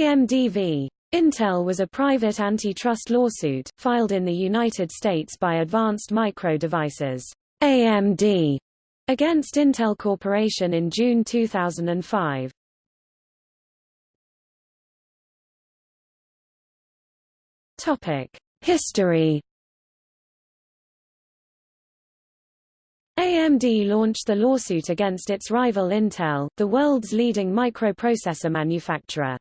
AMD v. Intel was a private antitrust lawsuit, filed in the United States by Advanced Micro Devices AMD, against Intel Corporation in June 2005. History AMD launched the lawsuit against its rival Intel, the world's leading microprocessor manufacturer.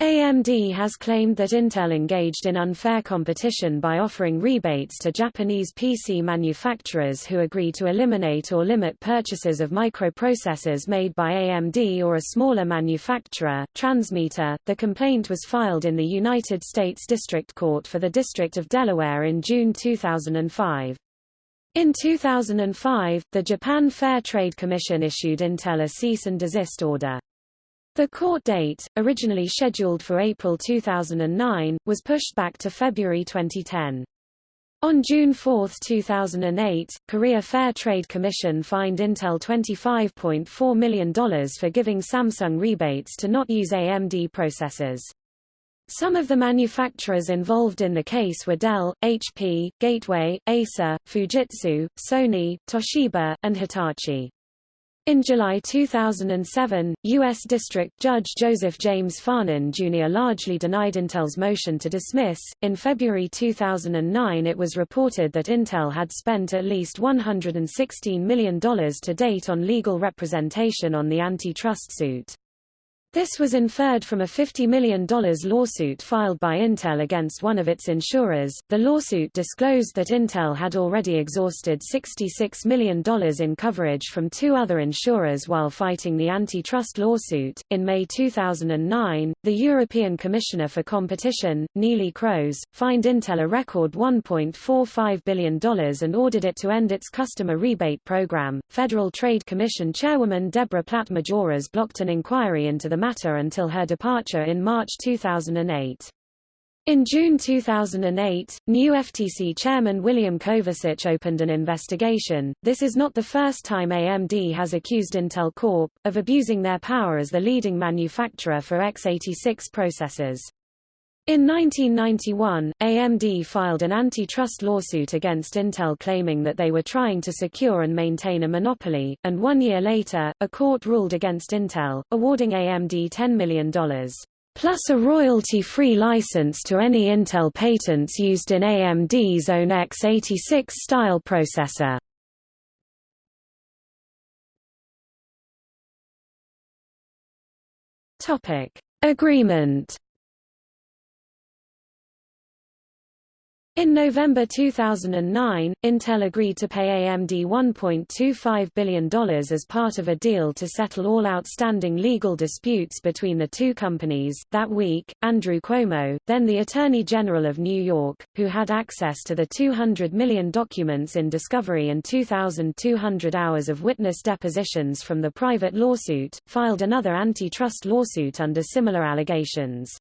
AMD has claimed that Intel engaged in unfair competition by offering rebates to Japanese PC manufacturers who agree to eliminate or limit purchases of microprocessors made by AMD or a smaller manufacturer. Transmeta. The complaint was filed in the United States District Court for the District of Delaware in June 2005. In 2005, the Japan Fair Trade Commission issued Intel a cease and desist order. The court date, originally scheduled for April 2009, was pushed back to February 2010. On June 4, 2008, Korea Fair Trade Commission fined Intel $25.4 million for giving Samsung rebates to not use AMD processors. Some of the manufacturers involved in the case were Dell, HP, Gateway, Acer, Fujitsu, Sony, Toshiba, and Hitachi. In July 2007, U.S. District Judge Joseph James Farnan Jr. largely denied Intel's motion to dismiss. In February 2009, it was reported that Intel had spent at least $116 million to date on legal representation on the antitrust suit. This was inferred from a $50 million lawsuit filed by Intel against one of its insurers. The lawsuit disclosed that Intel had already exhausted $66 million in coverage from two other insurers while fighting the antitrust lawsuit. In May 2009, the European Commissioner for Competition, Neelie Kroes, fined Intel a record $1.45 billion and ordered it to end its customer rebate program. Federal Trade Commission Chairwoman Deborah Platt-Majoras blocked an inquiry into the matter until her departure in March 2008. In June 2008, new FTC chairman William Kovacic opened an investigation. This is not the first time AMD has accused Intel Corp. of abusing their power as the leading manufacturer for x86 processors. In 1991, AMD filed an antitrust lawsuit against Intel claiming that they were trying to secure and maintain a monopoly, and one year later, a court ruled against Intel, awarding AMD $10 million plus a royalty-free license to any Intel patents used in AMD's own x86 style processor. Topic: Agreement In November 2009, Intel agreed to pay AMD $1.25 billion as part of a deal to settle all outstanding legal disputes between the two companies. That week, Andrew Cuomo, then the Attorney General of New York, who had access to the 200 million documents in discovery and 2,200 hours of witness depositions from the private lawsuit, filed another antitrust lawsuit under similar allegations.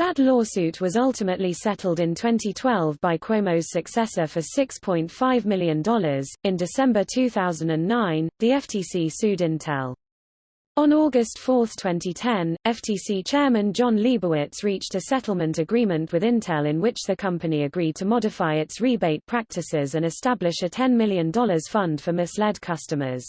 That lawsuit was ultimately settled in 2012 by Cuomo's successor for $6.5 million. In December 2009, the FTC sued Intel. On August 4, 2010, FTC Chairman Jon Leibowitz reached a settlement agreement with Intel in which the company agreed to modify its rebate practices and establish a $10 million fund for misled customers.